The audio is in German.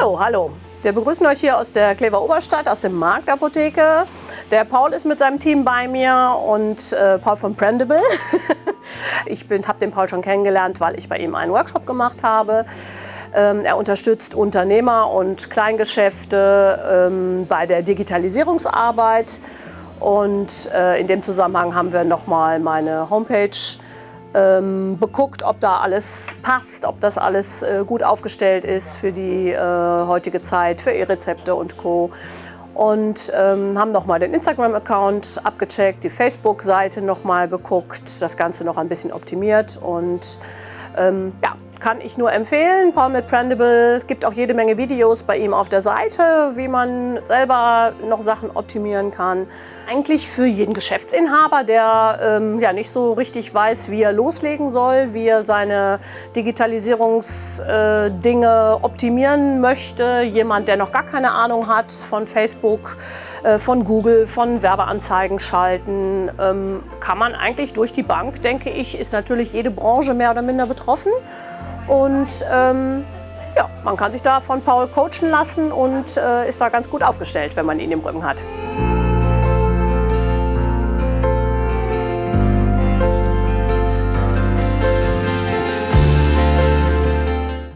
So, hallo. Wir begrüßen euch hier aus der Klever Oberstadt, aus der Marktapotheke. Der Paul ist mit seinem Team bei mir und äh, Paul von Prendable. ich habe den Paul schon kennengelernt, weil ich bei ihm einen Workshop gemacht habe. Ähm, er unterstützt Unternehmer und Kleingeschäfte ähm, bei der Digitalisierungsarbeit. Und äh, in dem Zusammenhang haben wir nochmal meine Homepage ähm, beguckt, ob da alles passt, ob das alles äh, gut aufgestellt ist für die äh, heutige Zeit, für E-Rezepte und Co. Und ähm, haben nochmal den Instagram-Account abgecheckt, die Facebook-Seite nochmal beguckt, das Ganze noch ein bisschen optimiert und ähm, ja, kann ich nur empfehlen. Paul mit Prendable. Es gibt auch jede Menge Videos bei ihm auf der Seite, wie man selber noch Sachen optimieren kann. Eigentlich für jeden Geschäftsinhaber, der ähm, ja nicht so richtig weiß, wie er loslegen soll, wie er seine Digitalisierungsdinge äh, optimieren möchte. Jemand, der noch gar keine Ahnung hat von Facebook, äh, von Google, von Werbeanzeigen schalten, ähm, kann man eigentlich durch die Bank, denke ich, ist natürlich jede Branche mehr oder minder betroffen. Und ähm, ja, man kann sich da von Paul coachen lassen und äh, ist da ganz gut aufgestellt, wenn man ihn im Rücken hat.